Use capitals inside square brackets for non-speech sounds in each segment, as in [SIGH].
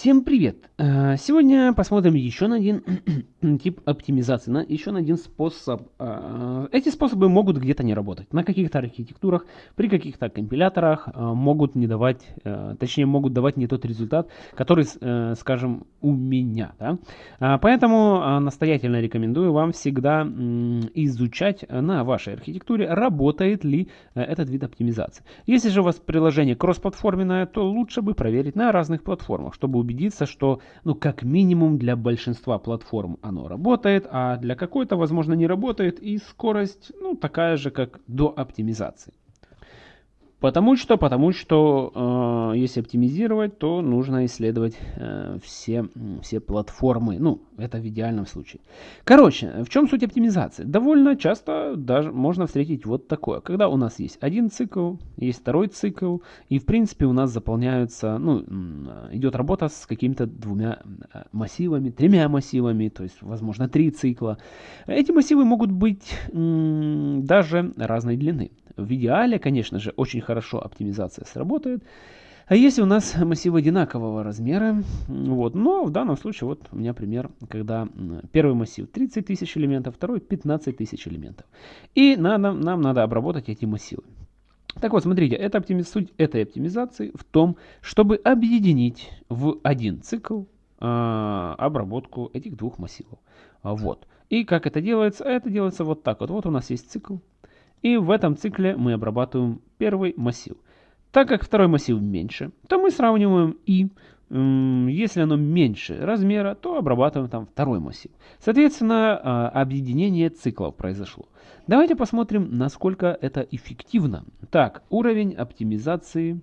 Всем привет! Э, сегодня посмотрим еще на один [CLEARS THROAT] тип оптимизации, на еще на один способ. Э, эти способы могут где-то не работать. На каких-то архитектурах, при каких-то компиляторах э, могут не давать, точнее могут давать не тот результат, который, скажем, у меня. Да? Поэтому настоятельно рекомендую вам всегда изучать на вашей архитектуре, работает ли этот вид оптимизации. Если же у вас приложение кроссплатформенное, то лучше бы проверить на разных платформах, чтобы убедиться, что, ну, как минимум для большинства платформ оно работает, а для какой-то, возможно, не работает, и скорость, ну, такая же, как до оптимизации. Потому что, потому что э, если оптимизировать, то нужно исследовать э, все, все платформы. Ну, это в идеальном случае. Короче, в чем суть оптимизации? Довольно часто даже можно встретить вот такое. Когда у нас есть один цикл, есть второй цикл, и в принципе у нас заполняются, ну, идет работа с какими-то двумя массивами, тремя массивами, то есть, возможно, три цикла. Эти массивы могут быть даже разной длины. В идеале, конечно же, очень хорошо оптимизация сработает. А если у нас массивы одинакового размера, вот, но в данном случае вот у меня пример, когда первый массив 30 тысяч элементов, второй 15 тысяч элементов. И надо, нам надо обработать эти массивы. Так вот, смотрите, это оптимиз... суть этой оптимизации в том, чтобы объединить в один цикл э, обработку этих двух массивов. Вот. И как это делается? Это делается вот так вот. Вот у нас есть цикл. И в этом цикле мы обрабатываем первый массив. Так как второй массив меньше, то мы сравниваем и. Если оно меньше размера, то обрабатываем там второй массив. Соответственно, а, объединение циклов произошло. Давайте посмотрим, насколько это эффективно. Так, уровень оптимизации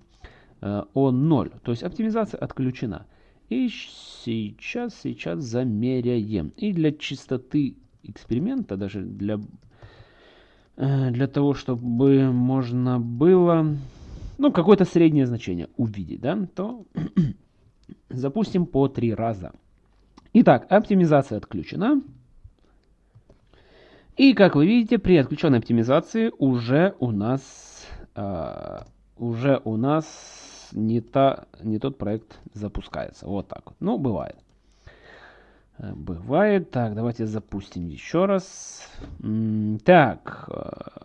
О0, то есть оптимизация отключена. И сейчас, сейчас замеряем. И для чистоты эксперимента, даже для для того, чтобы можно было, ну, какое-то среднее значение увидеть, да, то [CLEARS THROAT] запустим по три раза. Итак, оптимизация отключена. И, как вы видите, при отключенной оптимизации уже у нас, э, уже у нас не, та, не тот проект запускается. Вот так вот. Ну, бывает. Э, бывает. Так, давайте запустим еще раз. Так,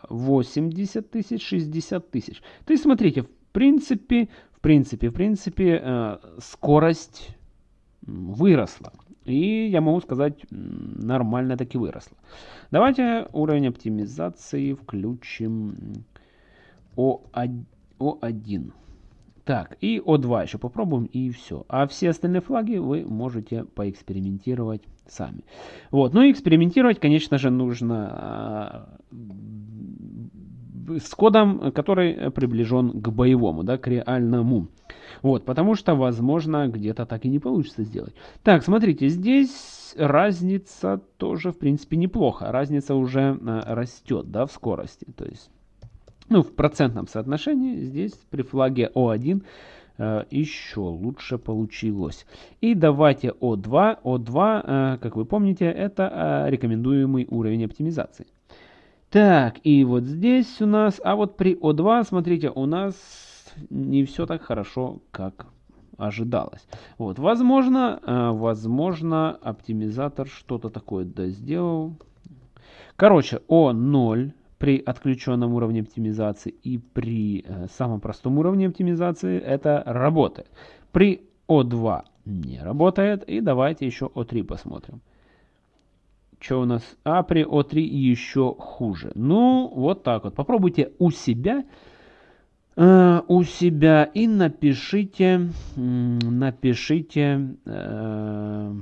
80 э, тысяч, 60 тысяч. То есть, смотрите, в принципе, в принципе, в принципе, э, скорость выросла. И я могу сказать, нормально таки выросла. Давайте уровень оптимизации включим О1. Так, и О2 еще попробуем, и все. А все остальные флаги вы можете поэкспериментировать сами. Вот, ну и экспериментировать, конечно же, нужно э, с кодом, который приближен к боевому, да, к реальному. Вот, потому что, возможно, где-то так и не получится сделать. Так, смотрите, здесь разница тоже, в принципе, неплохо. Разница уже э, растет, да, в скорости. То есть ну, в процентном соотношении здесь при флаге О1 э, еще лучше получилось. И давайте О2. О2, э, как вы помните, это э, рекомендуемый уровень оптимизации. Так, и вот здесь у нас, а вот при О2, смотрите, у нас не все так хорошо, как ожидалось. Вот, возможно, возможно, оптимизатор что-то такое сделал. Короче, О0 при отключенном уровне оптимизации и при э, самом простом уровне оптимизации это работает. При О2 не работает. И давайте еще О3 посмотрим. Что у нас? А при О3 еще хуже. Ну, вот так вот. Попробуйте у себя э, у себя и напишите, напишите э,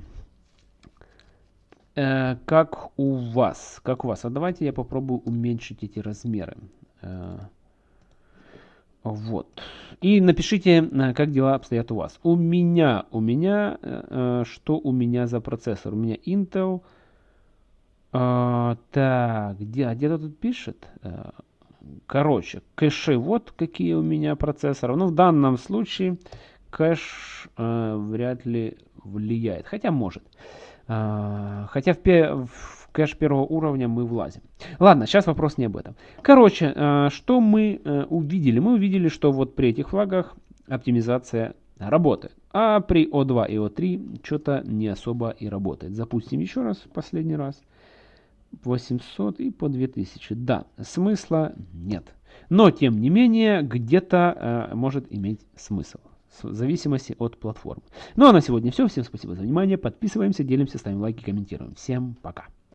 э, как у вас. Как у вас. А давайте я попробую уменьшить эти размеры. Э, вот. И напишите, э, как дела обстоят у вас. У меня, у меня, что у меня за процессор? У меня Intel. Так, где, а где-то тут пишет? Короче, кэши, вот какие у меня процессоры. Ну, в данном случае кэш э, вряд ли влияет. Хотя может. А, хотя в, в кэш первого уровня мы влазим. Ладно, сейчас вопрос не об этом. Короче, а, что мы э, увидели? Мы увидели, что вот при этих флагах оптимизация работает. А при O2 и O3 что-то не особо и работает. Запустим еще раз, последний раз. 800 и по 2000. Да, смысла нет. Но, тем не менее, где-то э, может иметь смысл. В зависимости от платформы. Ну а на сегодня все. Всем спасибо за внимание. Подписываемся, делимся, ставим лайки, комментируем. Всем пока.